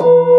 you.